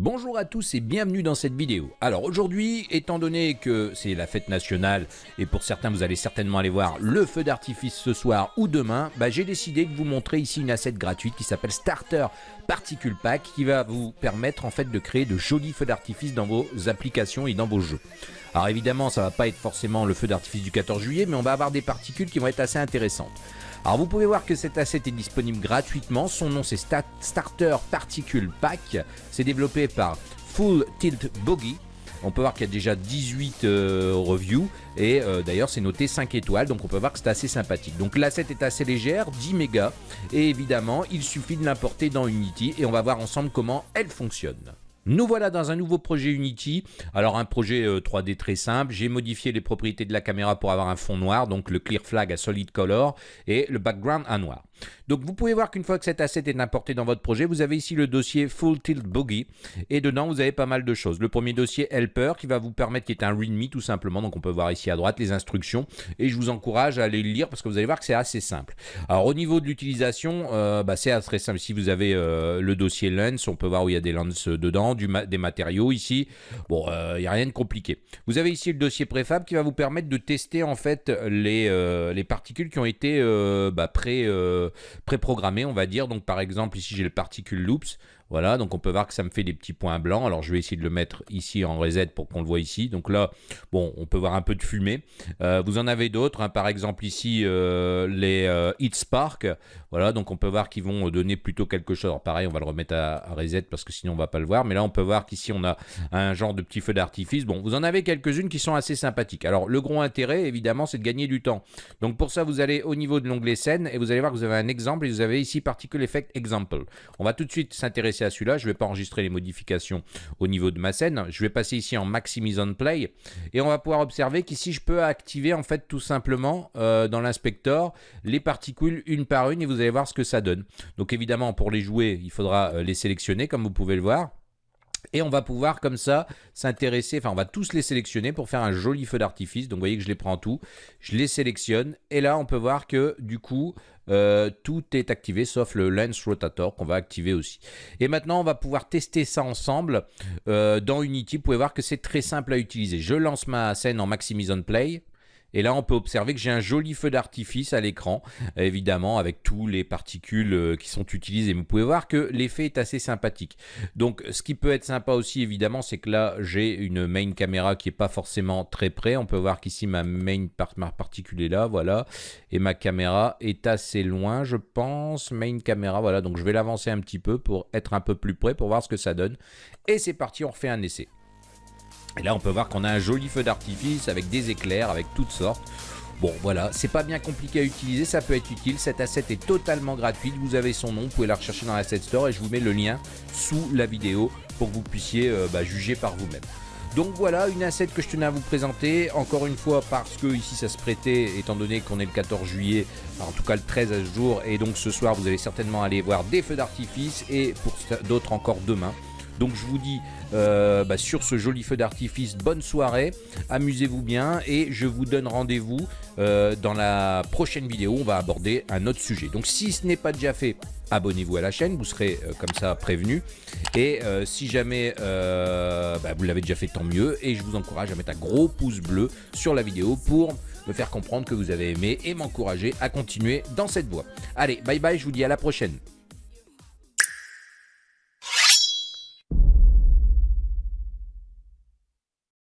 Bonjour à tous et bienvenue dans cette vidéo. Alors aujourd'hui, étant donné que c'est la fête nationale et pour certains vous allez certainement aller voir le feu d'artifice ce soir ou demain, bah, j'ai décidé de vous montrer ici une asset gratuite qui s'appelle Starter Particle Pack qui va vous permettre en fait de créer de jolis feux d'artifice dans vos applications et dans vos jeux. Alors évidemment ça va pas être forcément le feu d'artifice du 14 juillet mais on va avoir des particules qui vont être assez intéressantes. Alors vous pouvez voir que cet asset est disponible gratuitement, son nom c'est Starter Particle Pack, c'est développé par Full Tilt Bogey. On peut voir qu'il y a déjà 18 euh, reviews et euh, d'ailleurs c'est noté 5 étoiles donc on peut voir que c'est assez sympathique. Donc l'asset est assez légère, 10 mégas et évidemment il suffit de l'importer dans Unity et on va voir ensemble comment elle fonctionne. Nous voilà dans un nouveau projet Unity. Alors un projet 3D euh, très simple. J'ai modifié les propriétés de la caméra pour avoir un fond noir, donc le clear flag à solid color et le background à noir. Donc vous pouvez voir qu'une fois que cet asset est importé dans votre projet, vous avez ici le dossier Full Tilt Boogie et dedans vous avez pas mal de choses. Le premier dossier Helper qui va vous permettre, qui est un README tout simplement, donc on peut voir ici à droite les instructions et je vous encourage à aller le lire parce que vous allez voir que c'est assez simple. Alors au niveau de l'utilisation, euh, bah, c'est très simple. Si vous avez euh, le dossier Lens, on peut voir où il y a des lenses dedans, des matériaux ici. Bon, euh, il n'y a rien de compliqué. Vous avez ici le dossier préfab qui va vous permettre de tester en fait les, les particules qui ont été bah, pré préprogrammé, on va dire. Donc par exemple, ici j'ai le particule loops. Voilà, donc on peut voir que ça me fait des petits points blancs. Alors je vais essayer de le mettre ici en reset pour qu'on le voit ici. Donc là, bon, on peut voir un peu de fumée. Euh, vous en avez d'autres, hein. par exemple ici euh, les euh, Heat Spark. Voilà, donc on peut voir qu'ils vont donner plutôt quelque chose. Alors pareil, on va le remettre à, reset parce que sinon on va pas le voir. Mais là, on peut voir qu'ici on a un genre de petit feu d'artifice. Bon, vous en avez quelques-unes qui sont assez sympathiques. Alors le gros intérêt, évidemment, c'est de gagner du temps. Donc pour ça, vous allez au niveau de l'onglet scène et vous allez voir que vous avez un exemple et vous avez ici Particle Effect Example. On va tout de suite s'intéresser à celui-là. Je ne vais pas enregistrer les modifications au niveau de ma scène. Je vais passer ici en Maximize on Play. Et on va pouvoir observer qu'ici, je peux activer en fait tout simplement euh, dans l'inspecteur les particules une par une et vous allez voir ce que ça donne. Donc évidemment, pour les jouer, il faudra euh, les sélectionner comme vous pouvez le voir. Et on va pouvoir comme ça s'intéresser, enfin on va tous les sélectionner pour faire un joli feu d'artifice. Donc vous voyez que je les prends tout, je les sélectionne et là on peut voir que du coup euh, tout est activé sauf le lens rotator qu'on va activer aussi. Et maintenant on va pouvoir tester ça ensemble euh, dans Unity. Vous pouvez voir que c'est très simple à utiliser. Je lance ma scène en Maximise on Play. Et là, on peut observer que j'ai un joli feu d'artifice à l'écran, évidemment, avec tous les particules euh, qui sont utilisées. Vous pouvez voir que l'effet est assez sympathique. Donc, ce qui peut être sympa aussi, évidemment, c'est que là, j'ai une main caméra qui n'est pas forcément très près. On peut voir qu'ici, ma main particule est là, voilà. Et ma caméra est assez loin, je pense. Main caméra, voilà. Donc, je vais l'avancer un petit peu pour être un peu plus près, pour voir ce que ça donne. Et c'est parti, on refait un essai. Et là, on peut voir qu'on a un joli feu d'artifice avec des éclairs, avec toutes sortes. Bon, voilà, c'est pas bien compliqué à utiliser, ça peut être utile. Cette asset est totalement gratuite, vous avez son nom, vous pouvez la rechercher dans l'asset store et je vous mets le lien sous la vidéo pour que vous puissiez euh, bah, juger par vous-même. Donc voilà, une asset que je tenais à vous présenter, encore une fois parce que ici ça se prêtait, étant donné qu'on est le 14 juillet, en tout cas le 13 à ce jour, et donc ce soir vous allez certainement aller voir des feux d'artifice, et pour d'autres encore demain. Donc je vous dis euh, bah, sur ce joli feu d'artifice, bonne soirée, amusez-vous bien et je vous donne rendez-vous euh, dans la prochaine vidéo. On va aborder un autre sujet. Donc si ce n'est pas déjà fait, abonnez-vous à la chaîne, vous serez euh, comme ça prévenu. Et si jamais bah, vous l'avez déjà fait, tant mieux. Et je vous encourage à mettre un gros pouce bleu sur la vidéo pour me faire comprendre que vous avez aimé et m'encourager à continuer dans cette voie. Allez, bye bye, je vous dis à la prochaine.